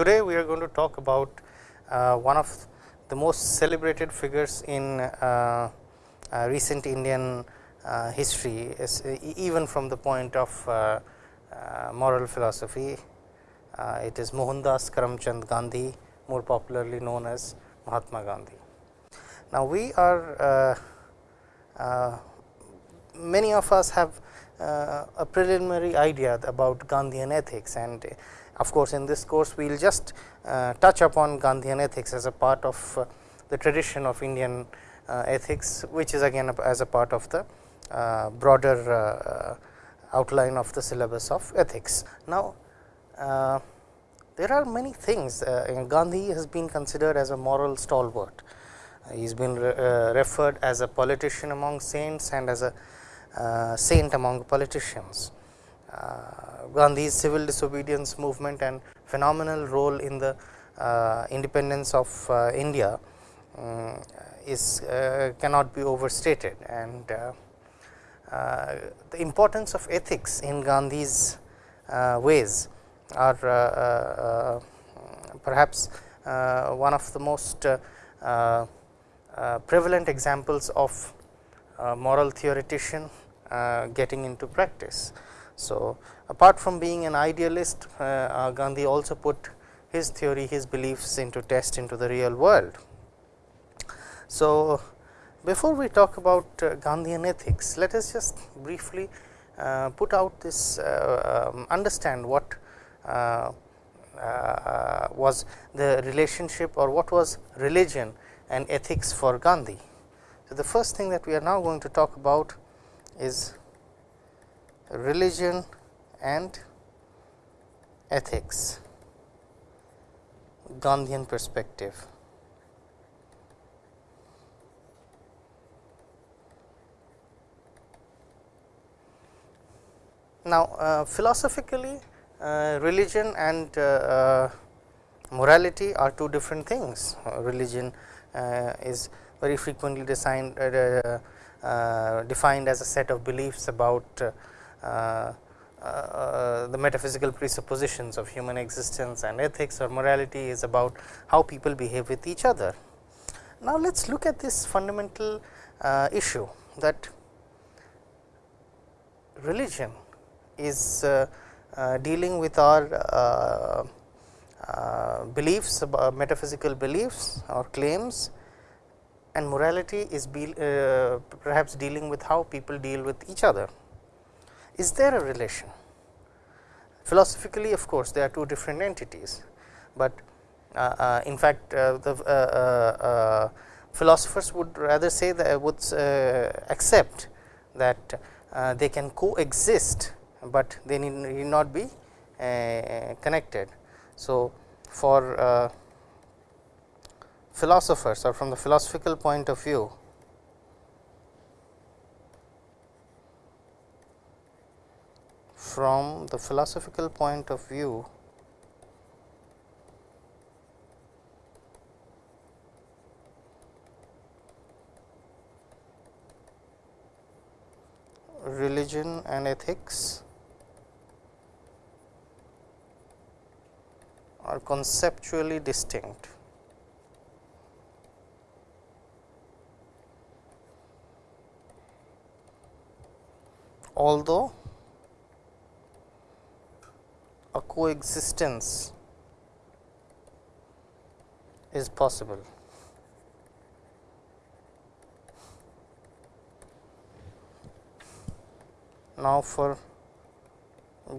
Today, we are going to talk about uh, one of the most celebrated figures in uh, uh, recent Indian uh, history is, even from the point of uh, uh, moral philosophy. it is Mohandas Karamchand Gandhi more popularly known as Mahatma Gandhi. Now, we are many of us have a preliminary idea about Gandhian ethics and of course, in this course we will just uh, touch upon Gandhian ethics as a part of uh, the tradition of Indian uh, ethics, which is again as a part of the uh, broader uh, outline of the syllabus of ethics. Now, there are many things Gandhi has been considered as a moral stalwart. he has been re referred as a politician among saints and as a saint among politicians. Gandhi's civil disobedience movement and phenomenal role in the uh, independence of uh, India um, is uh, cannot be overstated and uh, the importance of ethics in Gandhi's uh, ways are uh, perhaps one of the most prevalent examples of moral theoretician getting into practice. So, apart from being an idealist Gandhi also put his theory his beliefs into test into the real world. So, before we talk about uh, Gandhian ethics, let us just briefly uh, put out this uh, um, understand what uh, uh, was the relationship or what was religion and ethics for Gandhi. So, the first thing that we are now going to talk about is religion and ethics Gandhian perspective. Now, uh, philosophically uh, religion and uh, morality are two different things. religion is very frequently designed, defined as a set of beliefs about uh, the metaphysical presuppositions of human existence and ethics or morality is about how people behave with each other. Now, let us look at this fundamental uh, issue that religion is uh, uh, dealing with our uh, beliefs about metaphysical beliefs or claims and morality is be, perhaps dealing with how people deal with each other. Is there a relation? Philosophically of course, there are two different entities, but uh, uh, in fact, uh, the philosophers would rather say that would accept that they can coexist but they need, need not be uh, connected. So, for uh, philosophers or from the philosophical point of view, from the philosophical point of view, religion and ethics are conceptually distinct. Although a coexistence is possible. Now, for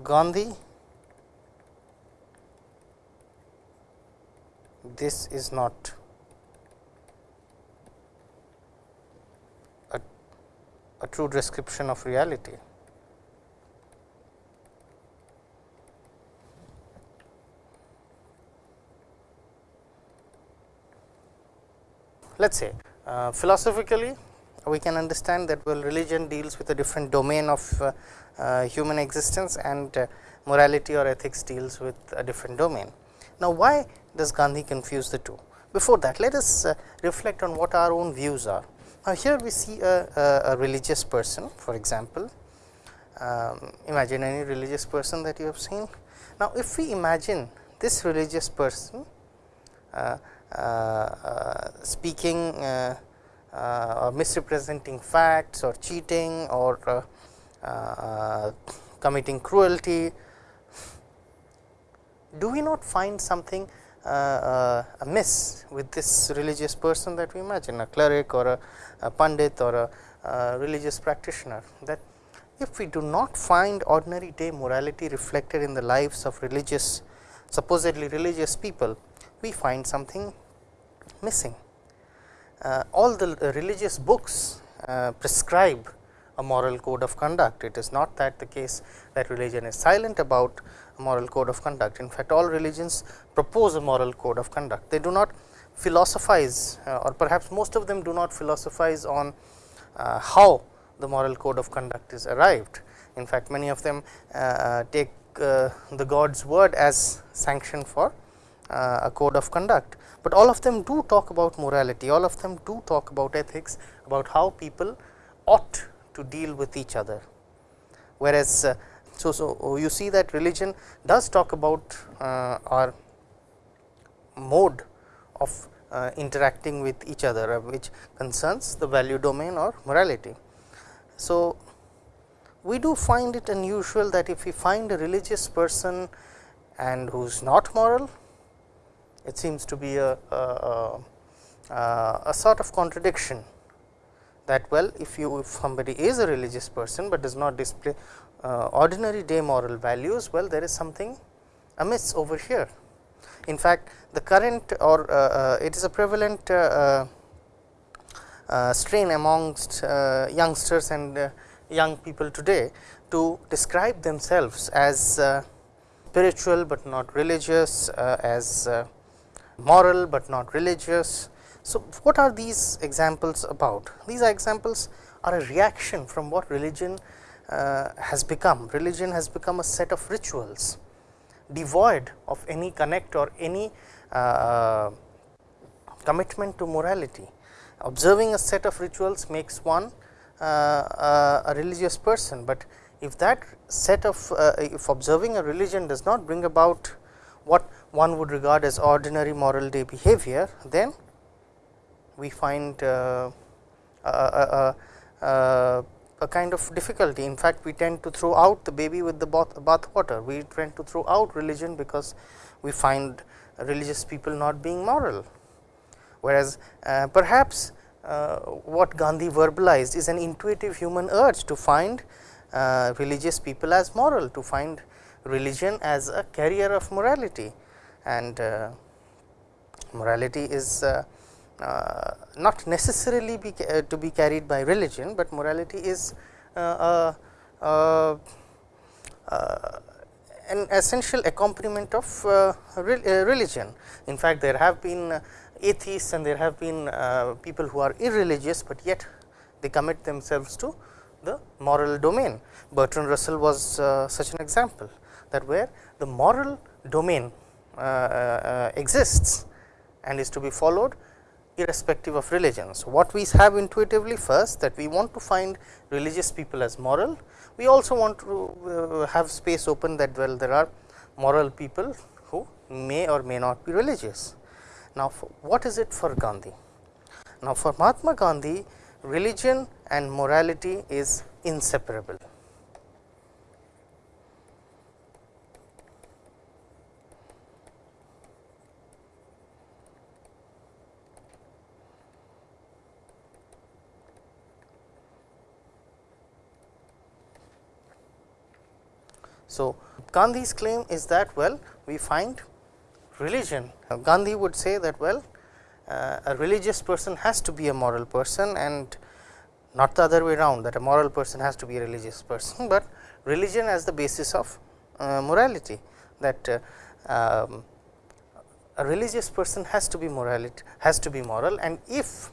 Gandhi this is not a, a true description of reality. Let us say uh, philosophically we can understand that well religion deals with a different domain of uh, uh, human existence and uh, morality or ethics deals with a different domain. Now, why does Gandhi confuse the two? Before that, let us uh, reflect on what our own views are. Now, here we see a, a, a religious person for example, um, imagine any religious person that you have seen. Now, if we imagine this religious person uh, Uh, speaking uh, uh, or misrepresenting facts or cheating or committing cruelty, do we not find something uh, amiss with this religious person that we imagine a cleric or a, a pandit or a, a, religious practitioner? That if we do not find ordinary day morality reflected in the lives of religious supposedly religious people we find something missing. Uh, all the religious books uh, prescribe a moral code of conduct. It is not that the case that religion is silent about a moral code of conduct. In fact, all religions propose a moral code of conduct. They do not philosophize uh, or perhaps most of them do not philosophize on uh, how the moral code of conduct is arrived. In fact, many of them uh, take uh, the God's word as sanction for uh, a code of conduct, but all of them do talk about morality, all of them do talk about ethics, about how people ought to deal with each other. Whereas, uh, so, so you see that religion does talk about uh, our mode of uh, interacting with each other, uh, which concerns the value domain or morality. So, we do find it unusual that if we find a religious person and who is not moral, it seems to be a, a, a, a sort of contradiction that well if you if somebody is a religious person, but does not display uh, ordinary day moral values, well there is something amiss over here. In fact, the current or uh, uh, it is a prevalent uh, uh, strain amongst uh, youngsters and young people today to describe themselves as spiritual, but not religious, as moral, but not religious. So, what are these examples about? These examples are a reaction from what religion uh, has become. Religion has become a set of rituals devoid of any connect or any uh, commitment to morality. Observing a set of rituals makes one uh, uh a religious person, but if that set of uh, if observing a religion does not bring about what one would regard as ordinary moral day behavior, then we find uh, a, a, a kind of difficulty. In fact, we tend to throw out the baby with the bath, bath water. We tend to throw out religion because we find religious people not being moral. Whereas, uh, perhaps uh, what Gandhi verbalized is an intuitive human urge to find uh, religious people as moral, to find religion as a carrier of morality and uh, morality is uh, uh, not necessarily be to be carried by religion, but morality is an essential accompaniment of religion. In fact, there have been atheists and there have been people who are irreligious, but yet they commit themselves to the moral domain. Bertrand Russell was uh, such an example that where the moral domain uh, uh, exists and is to be followed irrespective of religions. What we have intuitively first that we want to find religious people as moral, we also want to uh, have space open that well there are moral people who may or may not be religious. Now, what is it for Gandhi? Now, for Mahatma Gandhi religion and morality is inseparable. So, Gandhi's claim is that well we find religion. Gandhi would say that well uh, a religious person has to be a moral person and not the other way around that a moral person has to be a religious person, but religion as the basis of uh, morality that uh, um, a religious person has to be morality has to be moral and if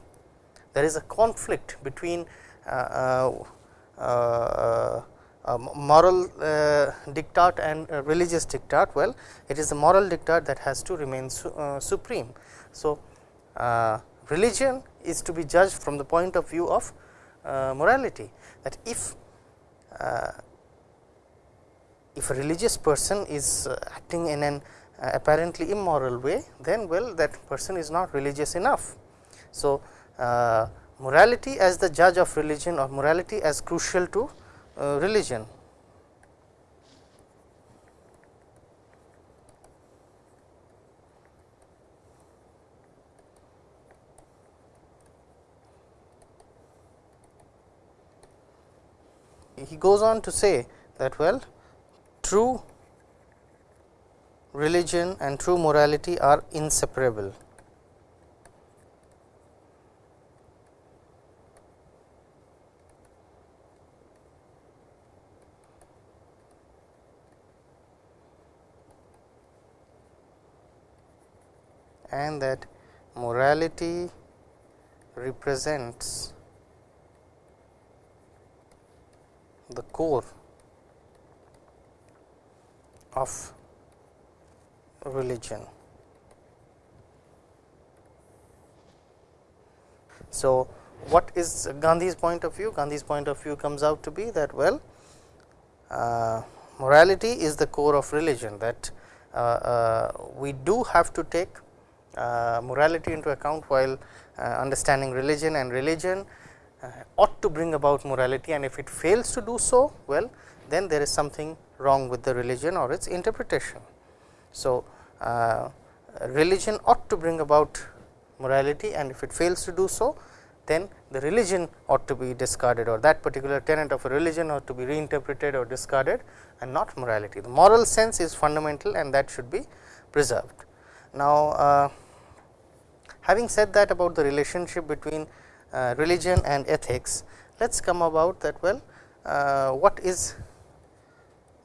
there is a conflict between uh, uh, uh moral uh, diktat and uh, religious diktat well it is the moral diktat that has to remain su uh, supreme. So, uh, religion is to be judged from the point of view of uh, morality that if uh, if a religious person is acting in an uh, apparently immoral way, then well that person is not religious enough. So, uh, morality as the judge of religion or morality as crucial to uh, religion. He goes on to say that well true religion and true morality are inseparable. And that morality represents the core of religion. So, what is Gandhi's point of view? Gandhi's point of view comes out to be that well uh, morality is the core of religion that uh, uh, we do have to take morality into account while uh, understanding religion and religion uh, ought to bring about morality and if it fails to do so well then there is something wrong with the religion or its interpretation. So, religion ought to bring about morality and if it fails to do so then the religion ought to be discarded or that particular tenet of a religion ought to be reinterpreted or discarded and not morality. The moral sense is fundamental and that should be preserved. Now, uh, Having said that about the relationship between uh, religion and ethics, let us come about that well uh, what is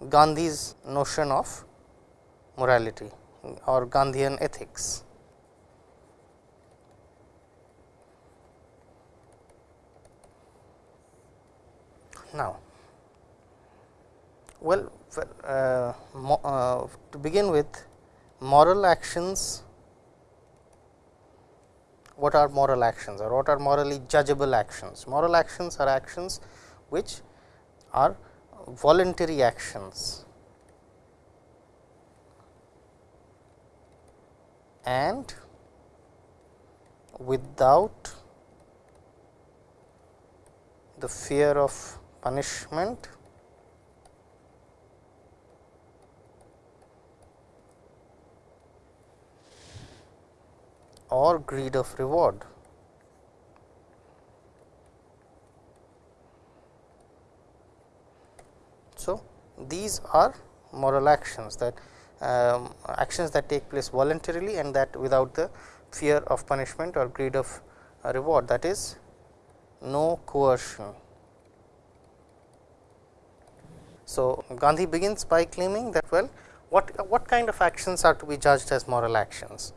Gandhi's notion of morality or Gandhian ethics. Now, well uh, uh, to begin with moral actions what are moral actions or what are morally judgeable actions. Moral actions are actions which are voluntary actions and without the fear of punishment or greed of reward. So, these are moral actions that um, actions that take place voluntarily and that without the fear of punishment or greed of uh, reward that is no coercion. So, Gandhi begins by claiming that well what what kind of actions are to be judged as moral actions.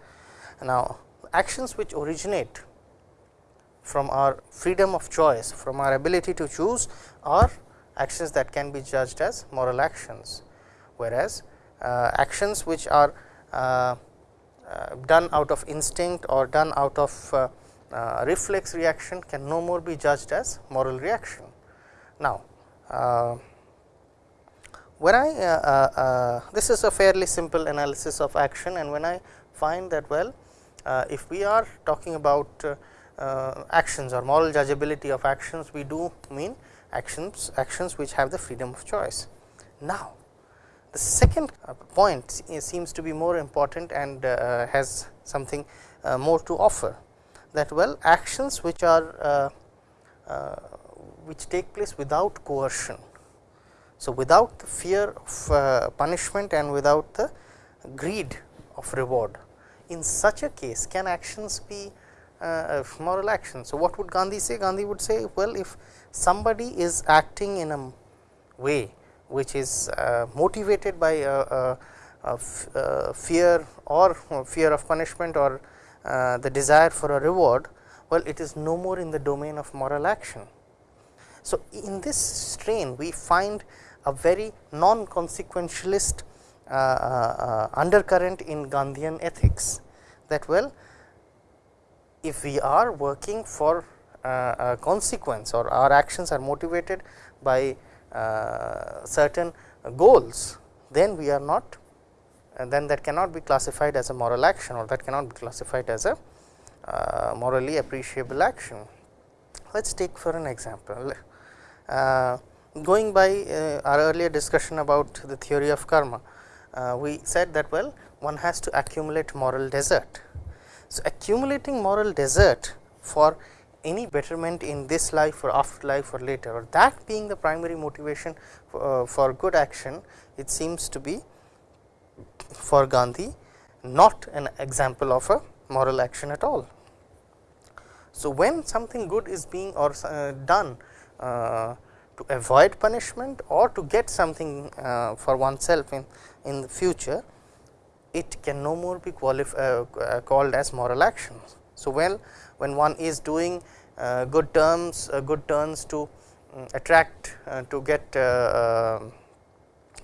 Now, actions which originate from our freedom of choice, from our ability to choose are actions that can be judged as moral actions, whereas uh, actions which are uh, uh, done out of instinct or done out of uh, uh, reflex reaction can no more be judged as moral reaction. Now, uh, when I this is a fairly simple analysis of action and when I find that well if we are talking about uh, uh, actions or moral judgeability of actions, we do mean actions actions which have the freedom of choice. Now, the second point seems to be more important and has something more to offer that well actions which are which take place without coercion. So, without the fear of uh, punishment and without the greed of reward in such a case can actions be uh, moral actions. So, what would Gandhi say? Gandhi would say well if somebody is acting in a way which is uh, motivated by a, a, a fear or fear of punishment or uh, the desire for a reward, well it is no more in the domain of moral action. So, in this strain we find a very non consequentialist uh, uh, undercurrent in Gandhian ethics that well if we are working for uh, a consequence or our actions are motivated by uh, certain goals, then we are not uh, then that cannot be classified as a moral action or that cannot be classified as a uh, morally appreciable action. Let us take for an example, uh, going by uh, our earlier discussion about the theory of karma, uh, we said that well one has to accumulate moral desert. So, accumulating moral desert for any betterment in this life or afterlife or later or that being the primary motivation for, uh, for good action, it seems to be for Gandhi not an example of a moral action at all. So, when something good is being or uh, done uh, to avoid punishment or to get something uh, for oneself in, in the future, it can no more be uh, uh, called as moral actions. So, when, when one is doing uh, good terms, good turns to um, attract to get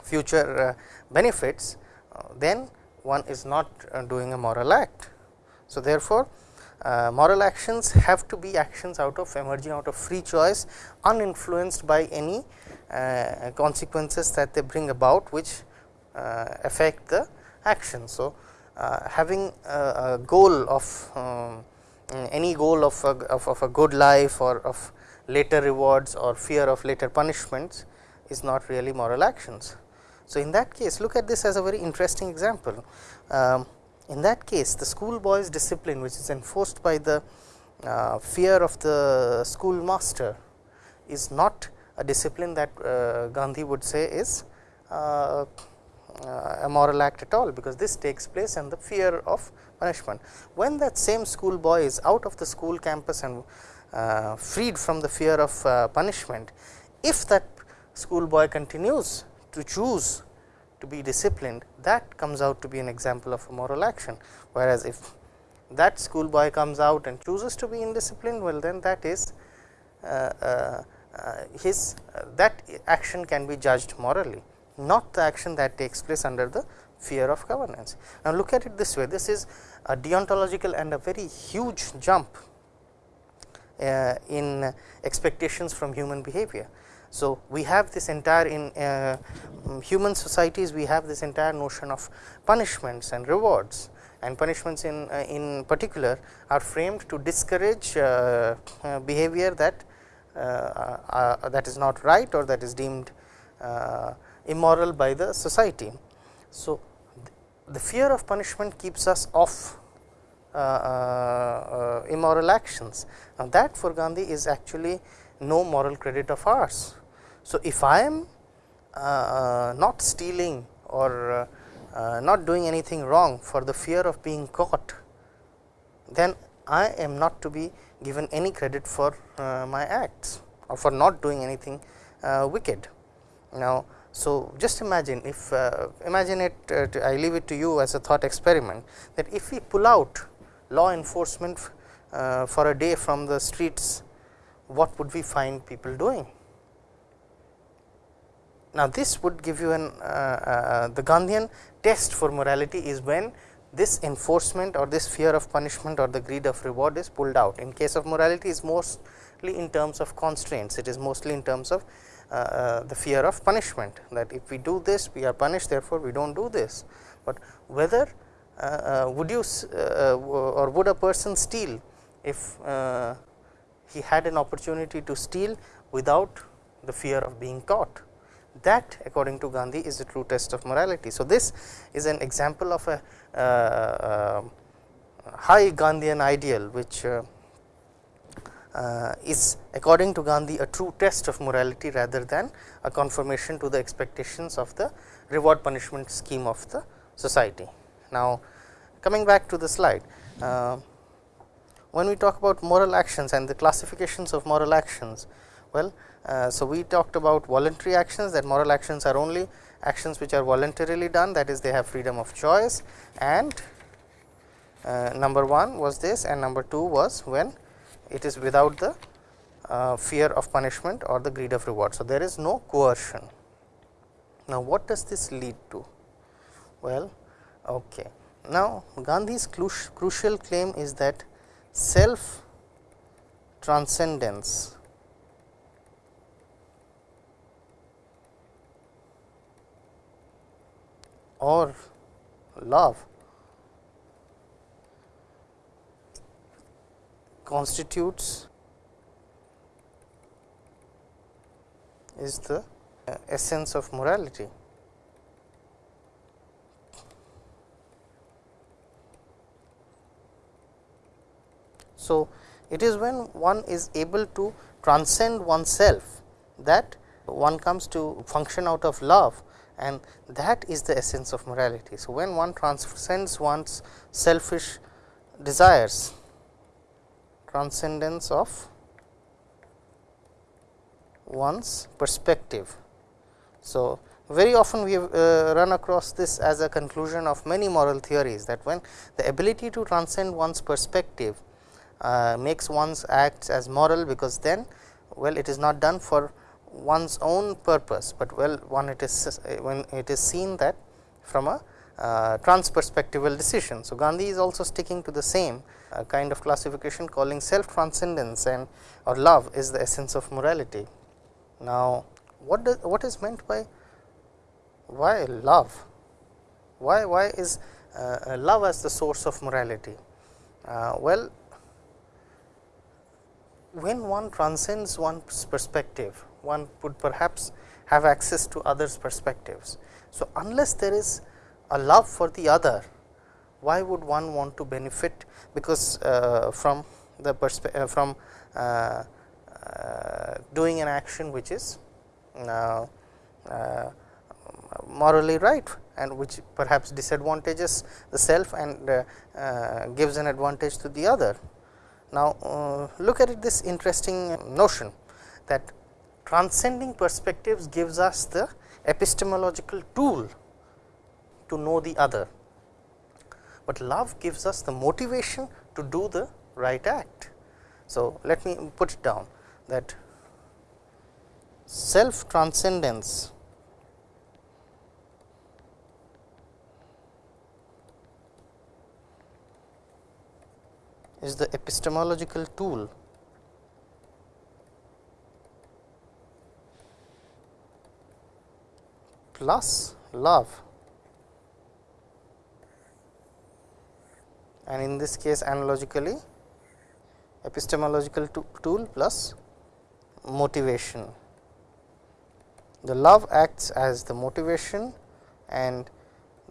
future benefits, then one is not doing a moral act. So, therefore, uh, moral actions have to be actions out of emerging out of free choice uninfluenced by any uh, consequences that they bring about which uh, affect the action. So, uh, having a, a, goal of um, any goal of a, of, of a good life or of later rewards or fear of later punishments is not really moral actions. So, in that case look at this as a very interesting example. Um, in that case the schoolboy's discipline which is enforced by the uh, fear of the schoolmaster is not a discipline that uh, Gandhi would say is uh, a moral act at all, because this takes place and the fear of punishment. When that same schoolboy is out of the school campus and uh, freed from the fear of uh, punishment, if that schoolboy continues to choose to be disciplined that comes out to be an example of a moral action. Whereas, if that schoolboy comes out and chooses to be indisciplined well then that is uh, uh, uh his uh, that action can be judged morally not the action that takes place under the fear of governance. Now, look at it this way this is a deontological and a very huge jump uh, in expectations from human behavior. So, we have this entire in uh, human societies we have this entire notion of punishments and rewards and punishments in uh, in particular are framed to discourage uh, uh, behavior that uh, that is not right or that is deemed immoral by the society. So, the fear of punishment keeps us off immoral actions. Now, that for Gandhi is actually no moral credit of ours so, if I am uh, uh, not stealing or uh, not doing anything wrong for the fear of being caught, then I am not to be given any credit for my acts or for not doing anything wicked. Now, so just imagine if uh, imagine it uh, I leave it to you as a thought experiment that if we pull out law enforcement uh, for a day from the streets what would we find people doing now, this would give you an uh, uh, the Gandhian test for morality is when this enforcement or this fear of punishment or the greed of reward is pulled out. In case of morality is mostly in terms of constraints, it is mostly in terms of the fear of punishment that if we do this we are punished therefore, we do not do this. But whether uh, uh would you or would a person steal if he had an opportunity to steal without the fear of being caught that according to Gandhi is the true test of morality. So, this is an example of a uh, uh, high Gandhian ideal which uh, uh, is according to Gandhi a true test of morality rather than a confirmation to the expectations of the reward punishment scheme of the society. Now, coming back to the slide, uh, when we talk about moral actions and the classifications of moral actions, well uh, so, we talked about voluntary actions that moral actions are only actions which are voluntarily done that is they have freedom of choice and uh, number 1 was this and number 2 was when it is without the uh, fear of punishment or the greed of reward. So, there is no coercion. Now, what does this lead to? Well, okay. Now, Gandhi's crucial claim is that self transcendence or love constitutes is the uh, essence of morality. So, it is when one is able to transcend oneself that one comes to function out of love and that is the essence of morality. So, when one transcends one's selfish desires, transcendence of one's perspective. So, very often we have uh, run across this as a conclusion of many moral theories that when the ability to transcend one's perspective uh, makes one's acts as moral, because then well it is not done for one's own purpose, but well one it is when it is seen that from a uh, transperspectival decision. So, Gandhi is also sticking to the same uh, kind of classification calling self transcendence and or love is the essence of morality. Now, what does what is meant by why love? Why why is uh, love as the source of morality? Uh, well, when one transcends one's perspective, one would perhaps have access to others perspectives. So, unless there is a love for the other, why would one want to benefit because uh, from the perspective uh, from uh, uh, doing an action which is uh, morally right and which perhaps disadvantages the self and gives an advantage to the other. Now, look at it this interesting notion that transcending perspectives gives us the epistemological tool to know the other, but love gives us the motivation to do the right act. So, let me put it down that self transcendence is the epistemological tool plus love and in this case analogically epistemological tool plus motivation. The love acts as the motivation and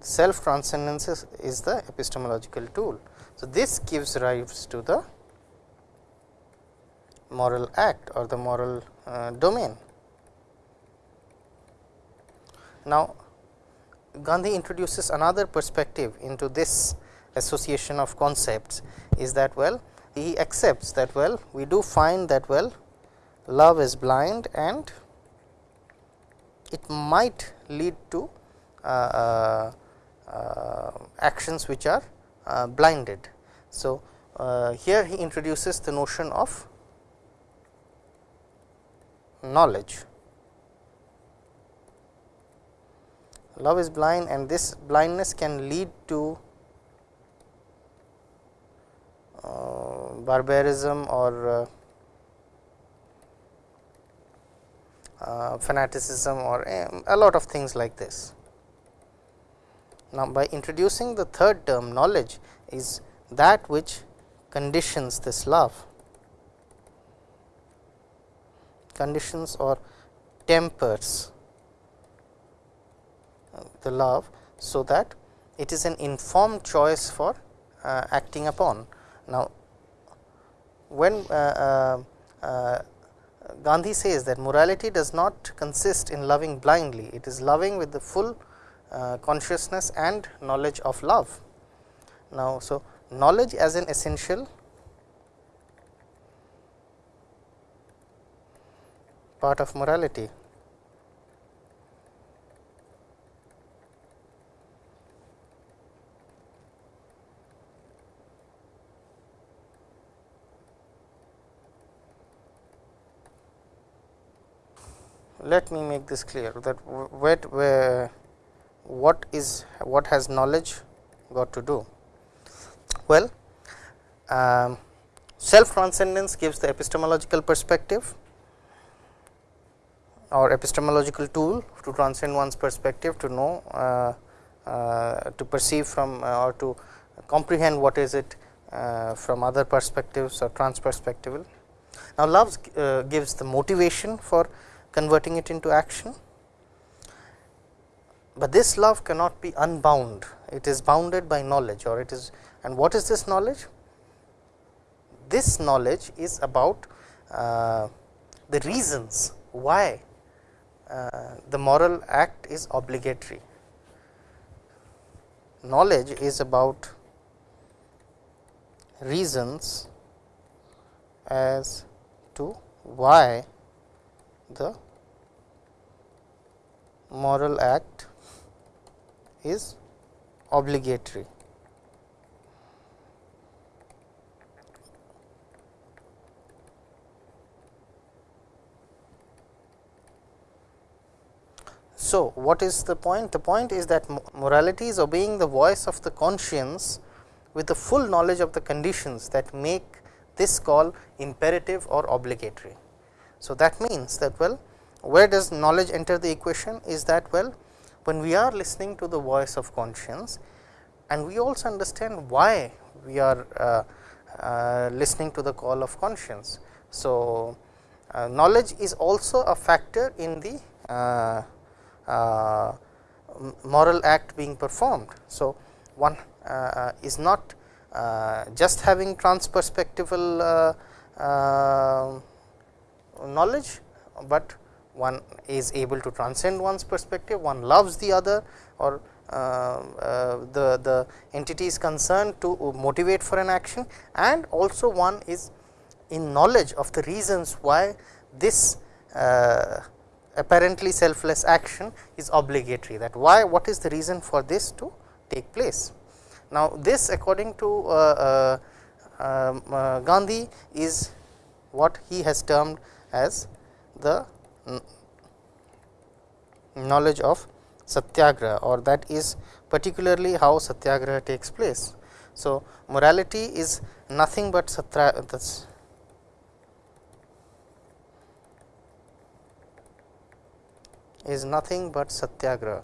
self transcendence is the epistemological tool. So, this gives rise to the moral act or the moral uh, domain. Now, Gandhi introduces another perspective into this association of concepts is that well he accepts that well we do find that well love is blind and it might lead to uh, uh, uh, actions which are uh, blinded. So, uh, here he introduces the notion of knowledge. Love is blind and this blindness can lead to barbarism or uh, fanaticism or um, a lot of things like this. Now, by introducing the third term knowledge is that which conditions this love, conditions or tempers uh, the love, so that it is an informed choice for uh, acting upon. Now, when uh, uh, uh Gandhi says that morality does not consist in loving blindly, it is loving with the full uh, consciousness and knowledge of love. Now, so knowledge as an essential part of morality. Let me make this clear that what where what is what has knowledge got to do well um, self transcendence gives the epistemological perspective or epistemological tool to transcend one's perspective to know uh, uh, to perceive from uh, or to comprehend what is it uh, from other perspectives or transperspectival. Now, love uh, gives the motivation for converting it into action, but this love cannot be unbound, it is bounded by knowledge or it is and what is this knowledge? This knowledge is about uh, the reasons why uh, the moral act is obligatory. Knowledge is about reasons as to why the moral act is obligatory. So, what is the point? The point is that morality is obeying the voice of the conscience with the full knowledge of the conditions that make this call imperative or obligatory. So, that means that well where does knowledge enter the equation is that well when we are listening to the voice of conscience and we also understand why we are uh, uh, listening to the call of conscience. So, uh, knowledge is also a factor in the uh, uh, moral act being performed. So, one uh, is not just having transperspectival knowledge, but one is able to transcend one's perspective, one loves the other or uh, uh, the, the entity is concerned to motivate for an action and also one is in knowledge of the reasons why this uh, apparently selfless action is obligatory that why what is the reason for this to take place. Now, this according to uh, uh, um, uh, Gandhi is what he has termed as the knowledge of satyagraha or that is particularly how satyagraha takes place. So, morality is nothing but satya is nothing but satyagraha,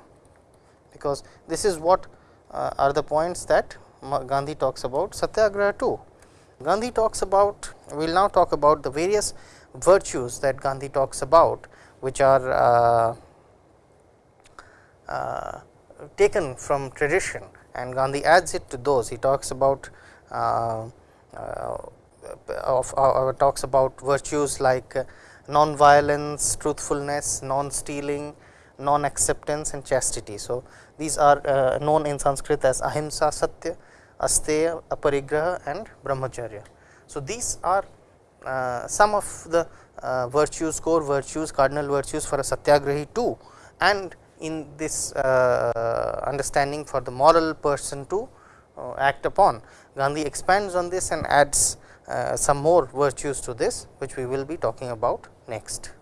because this is what uh, are the points that Gandhi talks about satyagraha too. Gandhi talks about we will now talk about the various virtues that Gandhi talks about which are uh, uh, taken from tradition and Gandhi adds it to those he talks about uh, uh, of talks about virtues like non-violence, truthfulness, non-stealing, non-acceptance and chastity. So, these are uh, known in Sanskrit as ahimsa, satya, asteya, aparigraha and brahmacharya. So, these are uh, some of the uh, virtues, core virtues, cardinal virtues for a satyagrahi too and in this uh, understanding for the moral person to uh, act upon. Gandhi expands on this and adds uh, some more virtues to this which we will be talking about next.